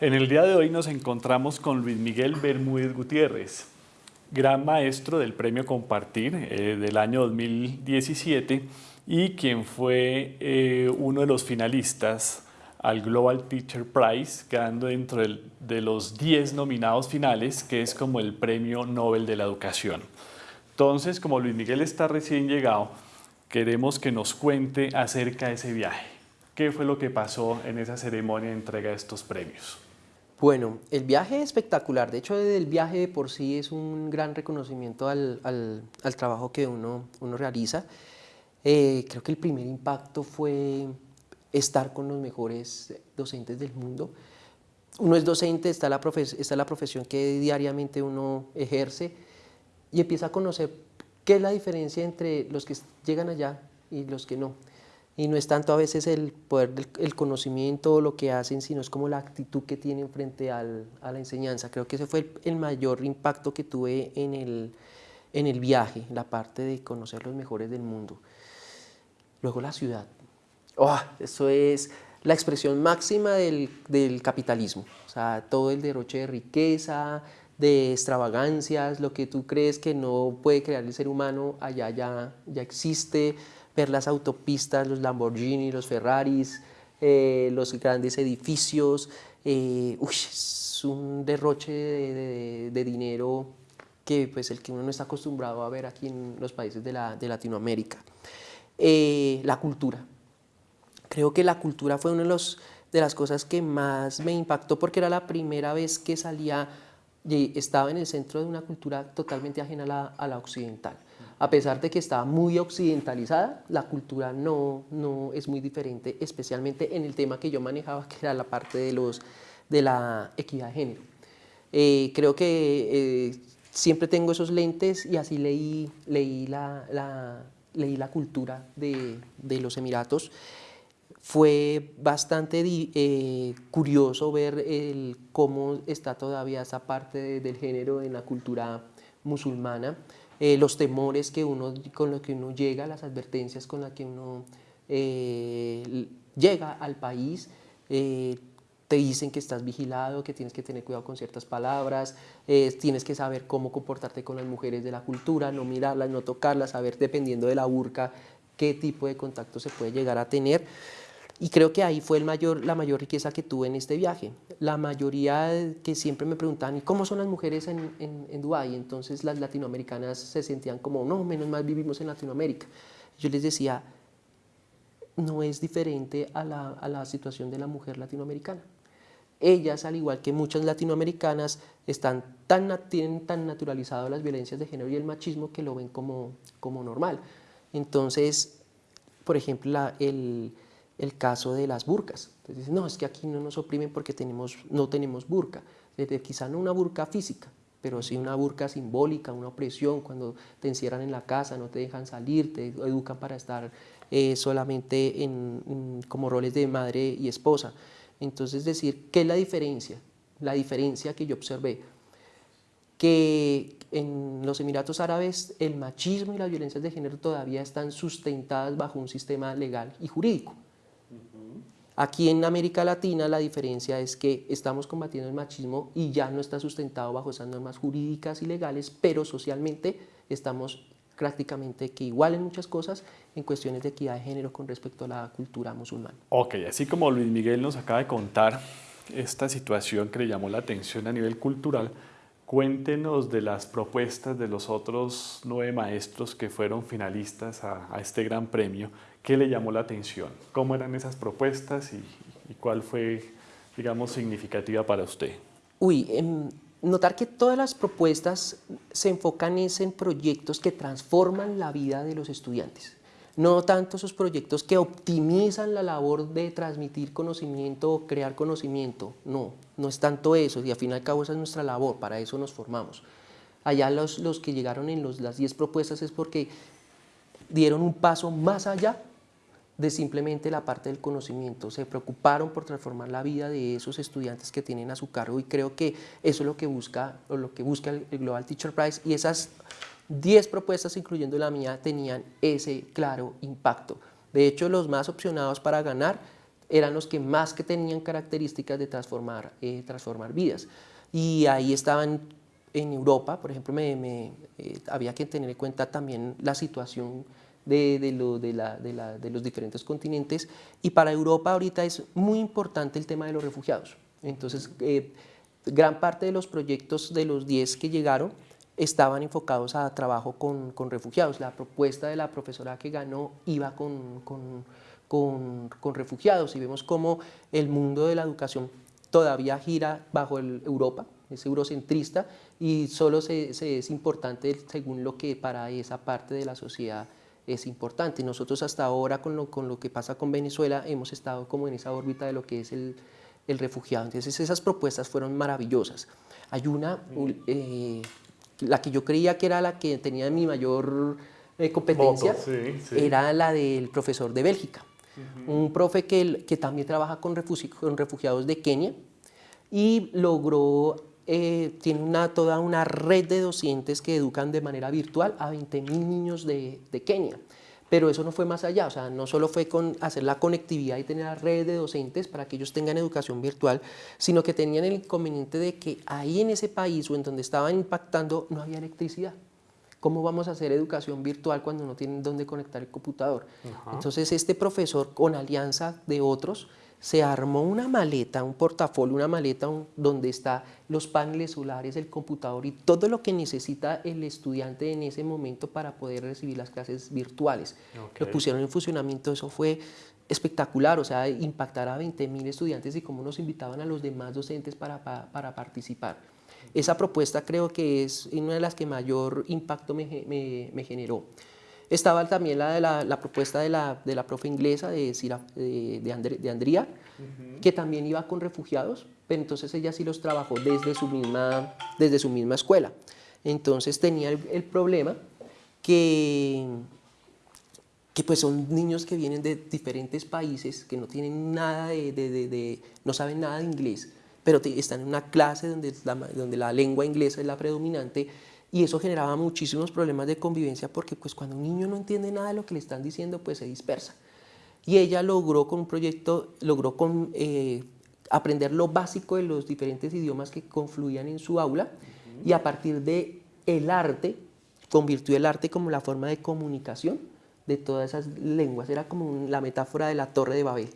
En el día de hoy nos encontramos con Luis Miguel Bermúdez Gutiérrez, gran maestro del Premio Compartir eh, del año 2017 y quien fue eh, uno de los finalistas al Global Teacher Prize, quedando dentro de los 10 nominados finales, que es como el Premio Nobel de la Educación. Entonces, como Luis Miguel está recién llegado, queremos que nos cuente acerca de ese viaje. ¿Qué fue lo que pasó en esa ceremonia de entrega de estos premios? Bueno, el viaje es espectacular. De hecho, el viaje por sí es un gran reconocimiento al, trabajo que uno, uno realiza. Eh, creo que el primer impacto fue estar con los mejores docentes del mundo. Uno es docente, está la, está la profesión que diariamente uno ejerce y empieza a conocer qué es la diferencia entre los que llegan allá y los que no y no es tanto a veces el poder del conocimiento o lo que hacen, sino es como la actitud que tienen frente a la enseñanza. Creo que ese fue el, mayor impacto que tuve en el, en el viaje, la parte de conocer los mejores del mundo. Luego la ciudad. Oh, eso es la expresión máxima del, del capitalismo. O sea, todo el derroche de riqueza, de extravagancias, lo que tú crees que no puede crear el ser humano, allá ya, ya existe, ver las autopistas, los Lamborghini, los Ferraris, eh, los grandes edificios, eh, es un derroche de, dinero que pues el que uno no está acostumbrado a ver aquí en los países de, Latinoamérica. Eh, la cultura. Creo que la cultura fue una de, de las cosas que más me impactó porque era la primera vez que salía y estaba en el centro de una cultura totalmente ajena a la occidental a pesar de que estaba muy occidentalizada, la cultura no, no es muy diferente, especialmente en el tema que yo manejaba, que era la parte de, los, de la equidad de género. Eh, creo que eh, siempre tengo esos lentes y así leí, leí, la, leí la cultura de, de los Emiratos. Fue bastante eh, curioso ver cómo está todavía esa parte del género en la cultura musulmana. Eh, los temores que uno, con los que uno llega, las advertencias con las que uno eh, llega al país, eh, te dicen que estás vigilado, que tienes que tener cuidado con ciertas palabras, tienes que saber cómo comportarte con las mujeres de la cultura, no mirarlas, no tocarlas, saber dependiendo de la burca qué tipo de contacto se puede llegar a tener. Y creo que ahí fue el mayor, la mayor riqueza que tuve en este viaje. La mayoría que siempre me preguntaban, ¿y cómo son las mujeres en, en, Dubái? Entonces las latinoamericanas se sentían como, no, menos mal vivimos en Latinoamérica. Yo les decía, no es diferente a la, a la situación de la mujer latinoamericana. Ellas, al igual que muchas latinoamericanas, están tan, tienen tan naturalizado las violencias de género y el machismo que lo ven como, como normal. Entonces, por ejemplo, la, el, el caso de las burcas. Entonces no, es que aquí no nos oprimen porque tenemos, no tenemos burca. quizá no una burca física, pero sí una burca simbólica, una opresión, cuando te encierran en la casa, no te dejan salir, te educan para estar eh, solamente en, como roles de madre y esposa. Entonces decir, ¿qué es la diferencia? La diferencia que yo observé, que en los Emiratos Árabes el machismo y las violencias de género todavía están sustentadas bajo un sistema legal y jurídico. Aquí en América Latina la diferencia es que estamos combatiendo el machismo y ya no está sustentado bajo esas normas jurídicas y legales, pero socialmente estamos prácticamente que igual en muchas cosas en cuestiones de equidad de género con respecto a la cultura musulmana. Ok, así como Luis Miguel nos acaba de contar esta situación que le llamó la atención a nivel cultural, cuéntenos de las propuestas de los otros nueve maestros que fueron finalistas a, a este gran premio ¿Qué le llamó la atención? ¿Cómo eran esas propuestas y, cuál fue, digamos, significativa para usted? Uy, em, notar que todas las propuestas se enfocan en proyectos que transforman la vida de los estudiantes. No tanto esos proyectos que optimizan la labor de transmitir conocimiento o crear conocimiento. No, no es tanto eso y al fin y al cabo esa es nuestra labor, para eso nos formamos. Allá los, los que llegaron en los, las 10 propuestas es porque dieron un paso más allá de simplemente la parte del conocimiento, se preocuparon por transformar la vida de esos estudiantes que tienen a su cargo y creo que eso es lo que busca, lo que busca el Global Teacher Prize y esas 10 propuestas, incluyendo la mía, tenían ese claro impacto. De hecho, los más opcionados para ganar eran los que más que tenían características de transformar, eh, transformar vidas. Y ahí estaban en Europa, por ejemplo, me, eh, había que tener en cuenta también la situación de, los diferentes continentes y para Europa ahorita es muy importante el tema de los refugiados. Entonces, eh, gran parte de los proyectos de los 10 que llegaron estaban enfocados a trabajo con, refugiados. La propuesta de la profesora que ganó iba con, refugiados y vemos cómo el mundo de la educación todavía gira bajo el Europa, es eurocentrista y solo se, es importante según lo que para esa parte de la sociedad es importante. Nosotros hasta ahora con lo, con lo que pasa con Venezuela hemos estado como en esa órbita de lo que es el, el refugiado. Entonces esas propuestas fueron maravillosas. Hay una, eh, la que yo creía que era la que tenía mi mayor eh, competencia, era la del profesor de Bélgica. Un profe que, que también trabaja con, con refugiados de Kenia y logró eh, tiene una, toda una red de docentes que educan de manera virtual a 20.000 niños de, de, Kenia. Pero eso no fue más allá, o sea, no solo fue con hacer la conectividad y tener la red de docentes para que ellos tengan educación virtual, sino que tenían el inconveniente de que ahí en ese país o en donde estaban impactando no había electricidad. ¿Cómo vamos a hacer educación virtual cuando no tienen dónde conectar el computador? Entonces este profesor, con alianza de otros, se armó una maleta, un portafolio, una maleta donde están los paneles solares, el computador y todo lo que necesita el estudiante en ese momento para poder recibir las clases virtuales. Lo pusieron en funcionamiento, eso fue espectacular, o sea, impactar a 20 mil estudiantes y cómo nos invitaban a los demás docentes para, para, participar. Esa propuesta creo que es una de las que mayor impacto me, me, me generó. Estaba también la, de la, propuesta de la, de la, profe inglesa de, de, de, Andrea, que también iba con refugiados, pero entonces ella sí los trabajó desde su misma, desde su misma escuela. Entonces tenía el, problema que, que pues son niños que vienen de diferentes países, que no tienen nada de, de no saben nada de inglés, pero están en una clase donde la, donde la lengua inglesa es la predominante y eso generaba muchísimos problemas de convivencia porque pues cuando un niño no entiende nada de lo que le están diciendo pues se dispersa. Y ella logró con un proyecto, logró con, eh, aprender lo básico de los diferentes idiomas que confluían en su aula y a partir de el arte, convirtió el arte como la forma de comunicación de todas esas lenguas, era como la metáfora de la torre de Babel.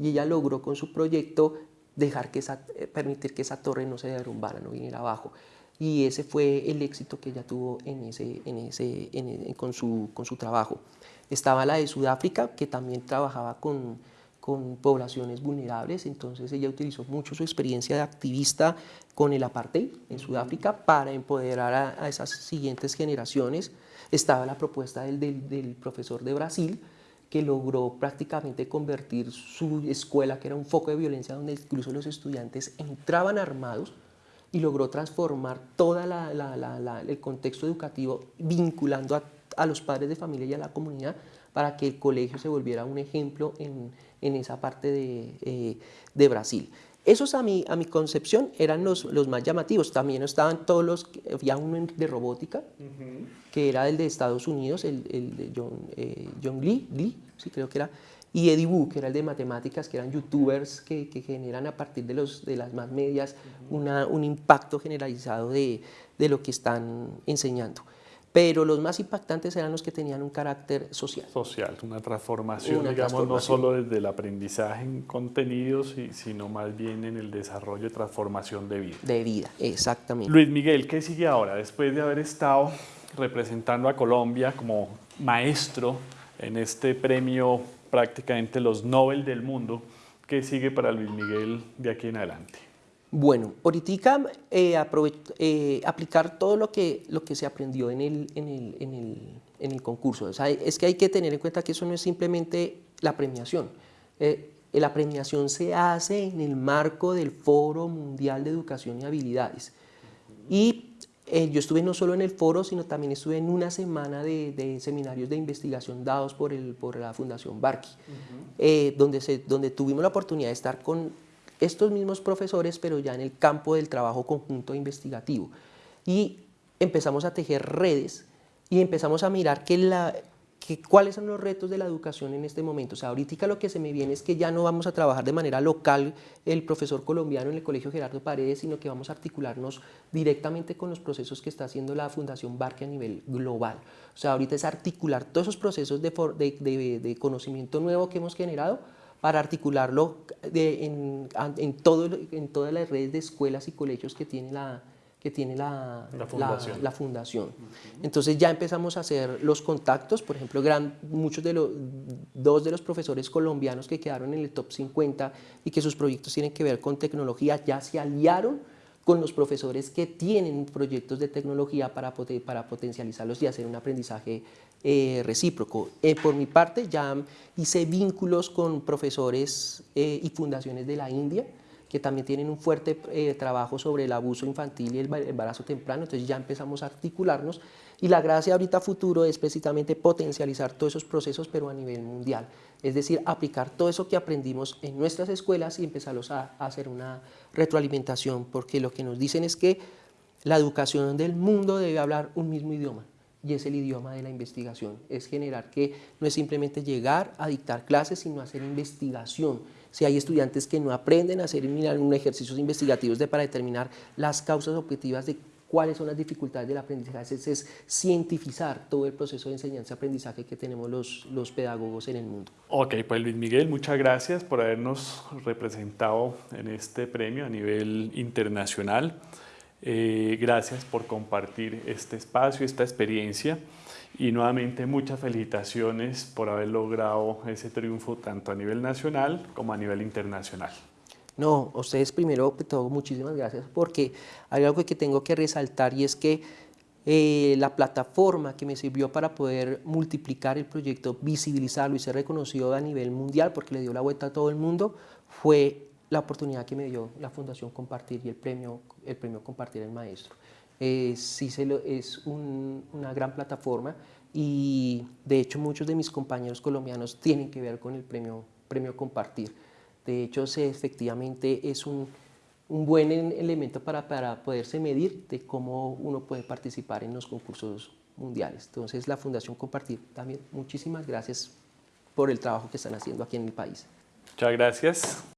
Y ella logró con su proyecto dejar que esa, eh, permitir que esa torre no se derrumbara, no viniera abajo y ese fue el éxito que ella tuvo en ese, en ese, con, su, con su trabajo. Estaba la de Sudáfrica, que también trabajaba con, con poblaciones vulnerables, entonces ella utilizó mucho su experiencia de activista con el apartheid en Sudáfrica para empoderar a, esas siguientes generaciones. Estaba la propuesta del, del, del, profesor de Brasil, que logró prácticamente convertir su escuela, que era un foco de violencia donde incluso los estudiantes entraban armados, y logró transformar todo el contexto educativo vinculando a, los padres de familia y a la comunidad para que el colegio se volviera un ejemplo en, en esa parte de, eh, de, Brasil. Esos a mi, a mi concepción eran los, los, más llamativos. También estaban todos los, había uno de robótica, que era el de Estados Unidos, el, el de John, eh, John Lee, Lee, sí creo que era, y Eddie Wu, que era el de matemáticas, que eran youtubers que, que generan a partir de, los, de las más medias una, un impacto generalizado de, de, lo que están enseñando. Pero los más impactantes eran los que tenían un carácter social. Social, una transformación, digamos, no solo desde el aprendizaje en contenidos, sino más bien en el desarrollo y transformación de vida. De vida, exactamente. Luis Miguel, ¿qué sigue ahora? Después de haber estado representando a Colombia como maestro en este premio prácticamente los Nobel del mundo. ¿Qué sigue para Luis Miguel de aquí en adelante? Bueno, ahorita eh, eh, aplicar todo lo que, lo que se aprendió en el, en el, en el, en el concurso. O sea, es que hay que tener en cuenta que eso no es simplemente la premiación. Eh, la premiación se hace en el marco del Foro Mundial de Educación y Habilidades. Y eh, yo estuve no solo en el foro, sino también estuve en una semana de, seminarios de investigación dados por, el, por la Fundación Barqui, eh, donde, se, donde tuvimos la oportunidad de estar con estos mismos profesores, pero ya en el campo del trabajo conjunto investigativo. Y empezamos a tejer redes y empezamos a mirar que, la, que, cuáles son los retos de la educación en este momento. O sea, ahorita lo que se me viene es que ya no vamos a trabajar de manera local el profesor colombiano en el Colegio Gerardo Paredes, sino que vamos a articularnos directamente con los procesos que está haciendo la Fundación Barque a nivel global. O sea, ahorita es articular todos esos procesos de, de, de, conocimiento nuevo que hemos generado para articularlo en, en, todo, en todas las redes de escuelas y colegios que tiene la, que tiene la, la fundación. Entonces ya empezamos a hacer los contactos, por ejemplo, gran, muchos de los, dos de los profesores colombianos que quedaron en el top 50 y que sus proyectos tienen que ver con tecnología, ya se aliaron con los profesores que tienen proyectos de tecnología para, para potencializarlos y hacer un aprendizaje eh, recíproco. Eh, por mi parte ya hice vínculos con profesores eh, y fundaciones de la India, que también tienen un fuerte eh, trabajo sobre el abuso infantil y el embarazo temprano, entonces ya empezamos a articularnos. Y la gracia ahorita futuro es precisamente potencializar todos esos procesos pero a nivel mundial, es decir, aplicar todo eso que aprendimos en nuestras escuelas y empezarlos a, a hacer una retroalimentación, porque lo que nos dicen es que la educación del mundo debe hablar un mismo idioma, y es el idioma de la investigación, es generar que no es simplemente llegar a dictar clases, sino hacer investigación, si hay estudiantes que no aprenden a hacer un ejercicios investigativos de, para determinar las causas objetivas de cuáles son las dificultades del aprendizaje, es, es cientificar todo el proceso de enseñanza-aprendizaje que tenemos los, los pedagogos en el mundo. Ok, pues Luis Miguel, muchas gracias por habernos representado en este premio a nivel internacional. Eh, gracias por compartir este espacio, esta experiencia y nuevamente muchas felicitaciones por haber logrado ese triunfo tanto a nivel nacional como a nivel internacional. No, ustedes primero que todo muchísimas gracias porque hay algo que tengo que resaltar y es que eh, la plataforma que me sirvió para poder multiplicar el proyecto, visibilizarlo y ser reconocido a nivel mundial porque le dio la vuelta a todo el mundo fue la oportunidad que me dio la Fundación Compartir y el premio, el premio Compartir el Maestro. Eh, sí es una gran plataforma y de hecho muchos de mis compañeros colombianos tienen que ver con el premio, premio Compartir. De hecho, se, efectivamente es un, un buen elemento para, para poderse medir de cómo uno puede participar en los concursos mundiales. Entonces, la Fundación Compartir también, muchísimas gracias por el trabajo que están haciendo aquí en mi país. Muchas gracias.